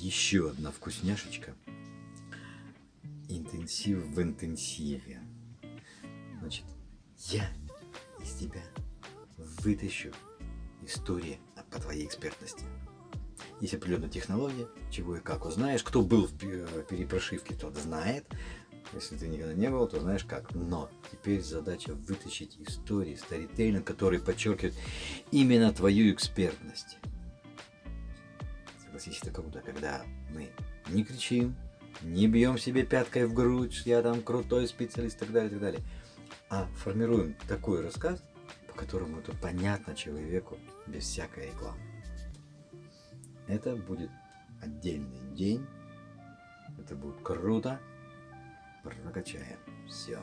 еще одна вкусняшечка. Интенсив в интенсиве. Значит, я из тебя вытащу истории по твоей экспертности. Есть определенная технология, чего и как узнаешь. Кто был в перепрошивке, тот знает. Если ты никогда не был, то знаешь как. Но теперь задача вытащить истории, старитейлинг, который подчеркивает именно твою экспертность. Согласись, это круто, когда мы не кричим, не бьем себе пяткой в грудь, я там крутой специалист и так далее, и так далее. А формируем такой рассказ, по которому это понятно человеку без всякой рекламы. Это будет отдельный день. Это будет круто. Прокачаем. Все.